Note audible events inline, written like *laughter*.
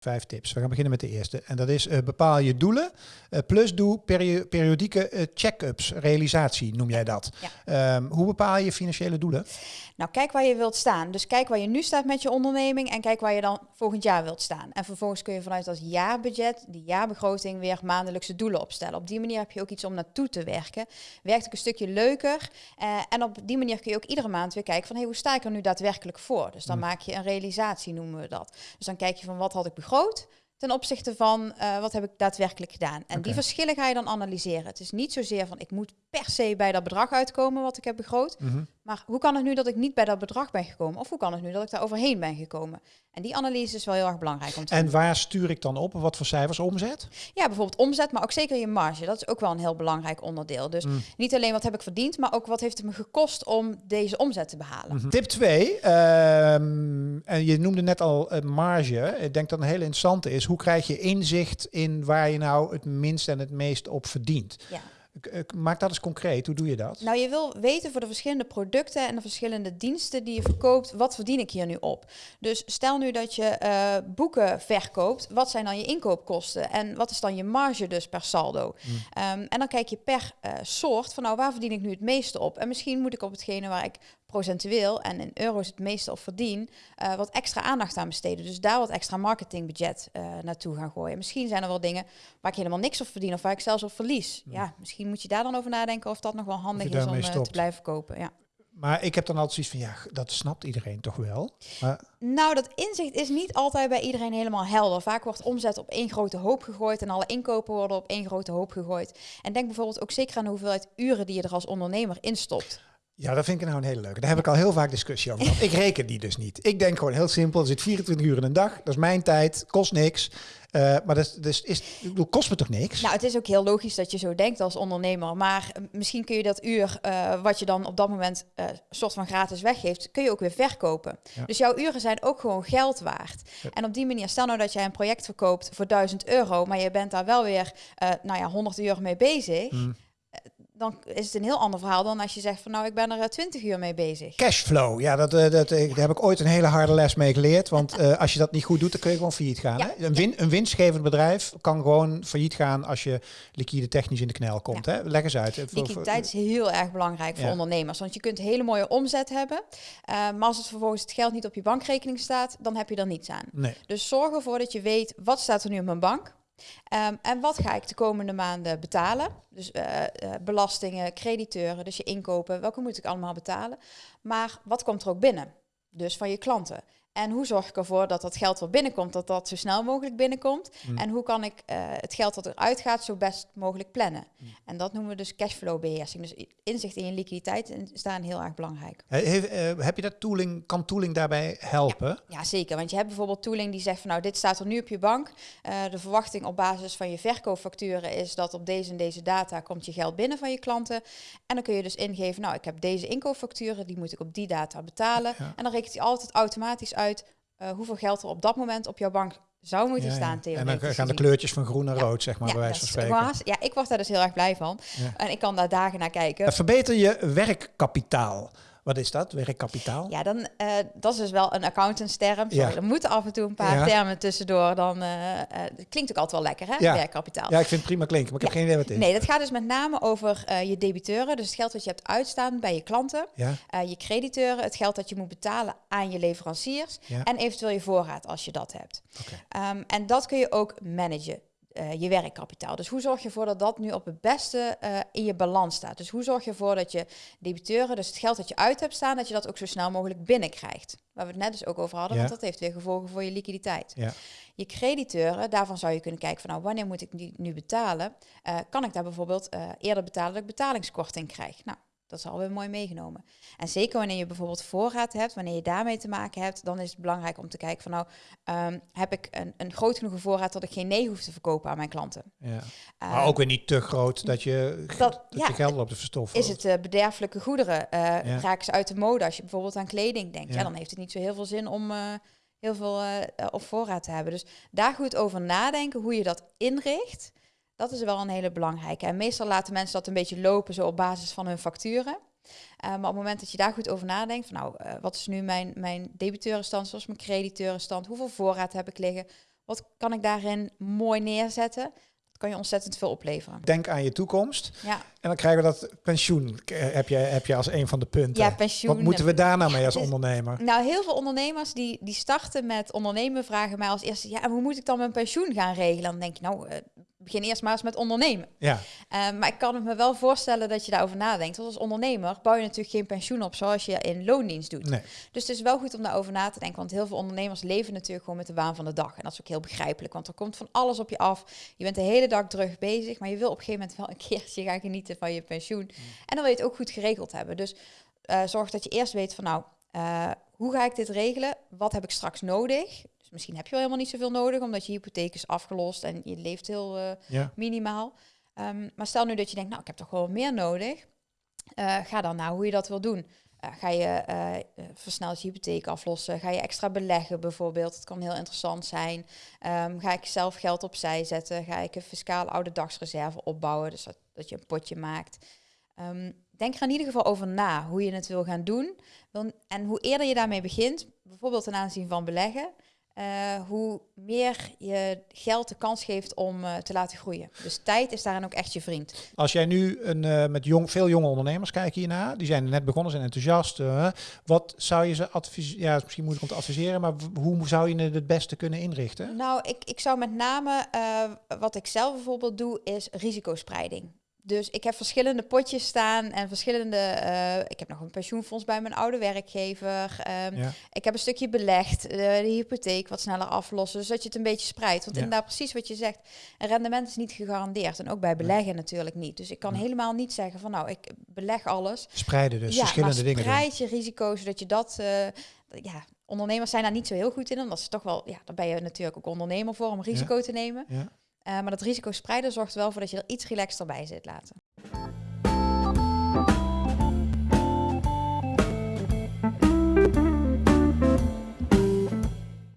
Vijf tips. We gaan beginnen met de eerste. En dat is uh, bepaal je doelen. Uh, plus doe perio periodieke uh, check-ups, realisatie noem jij dat. Ja. Um, hoe bepaal je financiële doelen? Nou, kijk waar je wilt staan. Dus kijk waar je nu staat met je onderneming en kijk waar je dan volgend jaar wilt staan. En vervolgens kun je vanuit dat jaarbudget, die jaarbegroting, weer maandelijkse doelen opstellen. Op die manier heb je ook iets om naartoe te werken. Werkt ook een stukje leuker. en op die manier kun je ook iedere maand weer kijken van hey, hoe sta ik er nu daadwerkelijk voor? Dus dan mm. maak je een realisatie, noemen we dat. Dus dan kijk je van wat had ik begroot ten opzichte van uh, wat heb ik daadwerkelijk gedaan. En die verschillen ga je dan analyseren. Het is niet zozeer van ik moet per se bij dat bedrag uitkomen wat ik heb begroot. Mm maar hoe kan het nu dat ik niet bij dat bedrag ben gekomen? Of hoe kan het nu dat ik daar overheen ben gekomen? En die analyse is wel heel erg belangrijk om te En waar stuur ik dan op? Wat voor cijfers? Omzet? Ja, bijvoorbeeld omzet, maar ook zeker je marge. Dat is ook wel een heel belangrijk onderdeel. Dus mm. niet alleen wat heb ik verdiend, maar ook wat heeft het me gekost om deze omzet te behalen. Mhm. Tip 2, ehm, en je noemde net al uh, marge. Ik denk dat een hele interessante is, hoe krijg je inzicht in waar je nou het minst en het meest op verdient? Ja. Maak dat eens concreet. Hoe doe je dat? Nou, je wil weten voor de verschillende producten en de verschillende diensten die je verkoopt, wat verdien ik hier nu op? Dus stel nu dat je uh, boeken verkoopt, wat zijn dan je inkoopkosten en wat is dan je marge dus per saldo? Hmm. Ehm, en dan kijk je per uh, soort van, nou, waar verdien ik nu het meeste op? En misschien moet ik op hetgene waar ik procentueel en in euro's het meeste op verdien, uh, wat extra aandacht aan besteden. Dus daar wat extra marketingbudget uh, naartoe gaan gooien. Misschien zijn er wel dingen waar ik helemaal niks op verdien of waar ik zelfs op verlies. Ja, misschien moet je daar dan over nadenken of dat nog wel handig is om uh, te blijven kopen. Ja. Maar ik heb dan altijd zoiets van, ja, dat snapt iedereen toch wel? Maar... Nou, dat inzicht is niet altijd bij iedereen helemaal helder. Vaak wordt omzet op één grote hoop gegooid en alle inkopen worden op één grote hoop gegooid. En denk bijvoorbeeld ook zeker aan de hoeveelheid uren die je er als ondernemer instopt. Ja, dat vind ik nou een hele leuke. Daar heb ik al heel vaak discussie over gehad. Ik *laughs* reken die dus niet. Ik denk gewoon heel simpel. Er zit 24 uur in een dag. Dat is mijn tijd. Kost niks. Uh, maar dat dus is, bedoel, kost me toch niks? Nou, het is ook heel logisch dat je zo denkt als ondernemer. Maar eh, misschien kun je dat uur, uh, wat je dan op dat moment uh, soort van gratis weggeeft, kun je ook weer verkopen. Dus jouw uren zijn ook gewoon geld waard. En op die manier, stel nou dat jij een project verkoopt voor 1000 euro, maar je bent daar wel weer, nou ja, 100 uur mee bezig. Mm dan is het een heel ander verhaal dan als je zegt van nou, ik ben er 20 eh, uur mee bezig. Cashflow, ja, dat, uh, dat, daar heb ik ooit een hele harde les mee geleerd. Want uh, *laughs* als je dat niet goed doet, dan kun je gewoon failliet gaan. Ja, hè? Een, win, een winstgevend bedrijf kan gewoon failliet gaan als je liquide technisch in de knel komt. Hè? Leg eens uit. Liquiditeit is heel erg belangrijk voor ondernemers. Want je kunt hele mooie omzet hebben. Uh, maar als het vervolgens het geld niet op je bankrekening staat, dan heb je er niets aan. Nee. Dus zorg ervoor dat je weet, wat staat er nu op mijn bank? Um, en wat ga ik de komende maanden betalen? Dus uh, uh, belastingen, crediteuren, dus je inkopen, welke moet ik allemaal betalen? Maar wat komt er ook binnen? Dus van je klanten. En hoe zorg ik ervoor dat dat geld wat binnenkomt, dat dat zo snel mogelijk binnenkomt? Mm. En hoe kan ik uh, het geld dat eruit gaat zo best mogelijk plannen? Mm. En dat noemen we dus cashflow beheersing. Dus inzicht in je liquiditeit is daar heel erg belangrijk. He, uh, heb je dat tooling, kan tooling daarbij helpen? Ja, ja, zeker. Want je hebt bijvoorbeeld tooling die zegt van nou, dit staat er nu op je bank. Uh, de verwachting op basis van je verkoopfacturen is dat op deze en deze data komt je geld binnen van je klanten. En dan kun je dus ingeven, nou, ik heb deze inkoopfacturen, die moet ik op die data betalen. En dan rekent hij altijd automatisch uit uh, hoeveel geld er op dat moment op jouw bank zou moeten staan. Ja. En dan gaan de kleurtjes van groen naar rood, zeg maar, bij wijze van spreken. ja, ik word daar dus heel erg blij van. En ik kan daar dagen naar kijken. Verbeter je werkkapitaal. Wat is dat, werkkapitaal? Ja, dan, uh, dat is dus wel een accountantsterm. Ja. Er moeten af en toe een paar termen tussendoor. Dan uh, uh, klinkt ook altijd wel lekker, hè? Ja. Werkkapitaal. Ja, ik vind het prima klinken, maar ik heb geen idee wat het is. Nee, dat gaat dus met name over je debiteuren. Dus het geld dat je hebt uitstaan bij je klanten. Ja. je crediteuren, het geld dat je moet betalen aan je leveranciers. En eventueel je voorraad als je dat hebt. Okay. Um, en dat kun je ook managen. Uh, je werkkapitaal. Dus hoe zorg je ervoor dat dat nu op het beste uh, in je balans staat? Dus hoe zorg je ervoor dat je debiteuren, dus het geld dat je uit hebt staan, dat je dat ook zo snel mogelijk binnenkrijgt? Waar we het net dus ook over hadden, ja. want dat heeft weer gevolgen voor je liquiditeit. Ja. Je crediteuren, daarvan zou je kunnen kijken van nou, wanneer moet ik die nu betalen? Uh, kan ik daar bijvoorbeeld eerder betalen dat ik betalingskorting krijg? Nou, dat is alweer mooi meegenomen. En zeker wanneer je bijvoorbeeld voorraad hebt, wanneer je daarmee te maken hebt, dan is het belangrijk om te kijken van nou, um, heb ik een, een groot genoeg voorraad dat ik geen nee hoef te verkopen aan mijn klanten. Ja. Uh, maar ook weer niet te groot dat je, dat, dat ja, je geld op de verstoffen. Is het uh, bederfelijke goederen? Uh, ja. Raken ze uit de mode als je bijvoorbeeld aan kleding denkt? Ja, dan heeft het niet zo heel veel zin om heel veel op voorraad te hebben. Dus daar goed over nadenken hoe je dat inricht. Dat is wel een hele belangrijke. En meestal laten mensen dat een beetje lopen zo op basis van hun facturen. Uh, maar op het moment dat je daar goed over nadenkt, van nou, uh, wat is nu mijn, mijn debiteurenstand, zoals mijn crediteurenstand, hoeveel voorraad heb ik liggen, Wat kan ik daarin mooi neerzetten? kan je ontzettend veel opleveren. Denk aan je toekomst. Ja. En dan krijgen we dat pensioen. Heb je, heb je als een van de punten. Ja, pensioen. Wat moeten we daar nou mee als *laughs* ondernemer? Nou, heel veel ondernemers die, die starten met ondernemen vragen mij als eerste... ja, en hoe moet ik dan mijn pensioen gaan regelen? Dan denk je, nou, uh, begin eerst maar eens met ondernemen. Ja. Uh, maar ik kan me wel voorstellen dat je daarover nadenkt. Want als ondernemer bouw je natuurlijk geen pensioen op zoals je in loondienst doet. Nee. Dus het is wel goed om daarover na te denken. Want heel veel ondernemers leven natuurlijk gewoon met de waan van de dag. En dat is ook heel begrijpelijk, want er komt van alles op je af. Je bent de hele dag druk bezig, maar je wil op een gegeven moment wel een *laughs* keertje gaan genieten van je pensioen. Mm. En dan wil je het ook goed geregeld hebben. Dus uh, zorg dat je eerst weet van nou, uh, hoe ga ik dit regelen? Wat heb ik straks nodig? Misschien heb je wel helemaal niet zoveel nodig, omdat je hypotheek is afgelost en je leeft heel uh, minimaal. Um, maar stel nu dat je denkt, nou, ik heb toch wel meer nodig. Uh, ga dan naar hoe je dat wil doen. Uh, ga je versneld je hypotheek aflossen? Ga je extra beleggen bijvoorbeeld? Het kan heel interessant zijn. Um, ga ik zelf geld opzij zetten? Ga ik een fiscale oude dagsreserve opbouwen? Dus dat, dat je een potje maakt. Um, denk er in ieder geval over na hoe je het wil gaan doen. En hoe eerder je daarmee begint, bijvoorbeeld ten aanzien van beleggen, uh, hoe meer je geld de kans geeft om uh, te laten groeien. Dus tijd is daarin ook echt je vriend. Als jij nu een, uh, met jong, veel jonge ondernemers kijkt hierna, die zijn net begonnen, zijn enthousiast. wat zou je ze adviseren? Ja, misschien moeilijk om te adviseren, maar hoe zou je het het beste kunnen inrichten? Nou, ik, ik zou met name, wat ik zelf bijvoorbeeld doe, is risicospreiding. Dus ik heb verschillende potjes staan en verschillende. Uh, ik heb nog een pensioenfonds bij mijn oude werkgever. Um, Ik heb een stukje belegd, uh, de hypotheek wat sneller aflossen, zodat je het een beetje spreidt. Want ja. inderdaad, precies wat je zegt, een rendement is niet gegarandeerd. En ook bij beleggen natuurlijk niet. Dus ik kan helemaal niet zeggen van nou, ik beleg alles. Spreiden dus, verschillende dingen. Spreid je risico's, zodat je dat. Uh, ja, ondernemers zijn daar niet zo heel goed in, omdat ze toch wel, ja, daar ben je natuurlijk ook ondernemer voor om risico te nemen. Ja. Uh, maar dat risico spreiden zorgt wel voor dat je er iets relaxter bij zit laten.